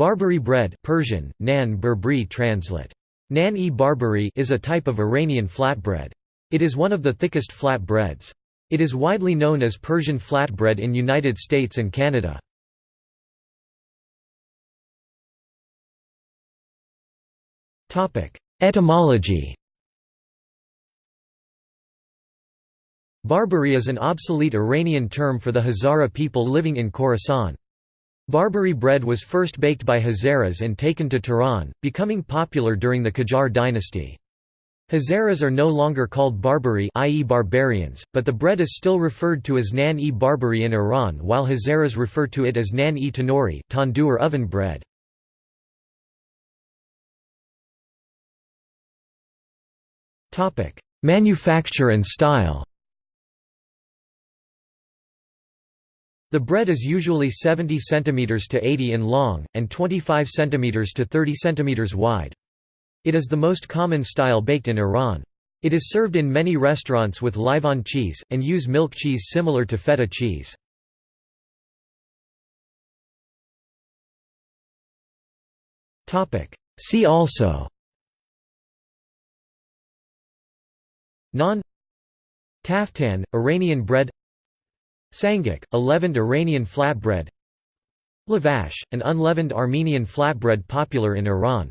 Barbari bread Persian, nan berbri translate. Nan-e barbari is a type of Iranian flatbread. It is one of the thickest flatbreads. It is widely known as Persian flatbread in United States and Canada. Etymology Barbari is an obsolete Iranian term for the Hazara people living in Khorasan. Barbari bread was first baked by Hazaras and taken to Tehran, becoming popular during the Qajar dynasty. Hazaras are no longer called Barbari i.e. barbarians, but the bread is still referred to as nan-e Barbari in Iran while Hazaras refer to it as nan-e tanuri tandoor oven bread. Manufacture and style The bread is usually 70 cm to 80 in long, and 25 cm to 30 cm wide. It is the most common style baked in Iran. It is served in many restaurants with Lighvan cheese, and use milk cheese similar to feta cheese. See also Naan Taftan, Iranian bread Sangak, a leavened Iranian flatbread. Lavash, an unleavened Armenian flatbread popular in Iran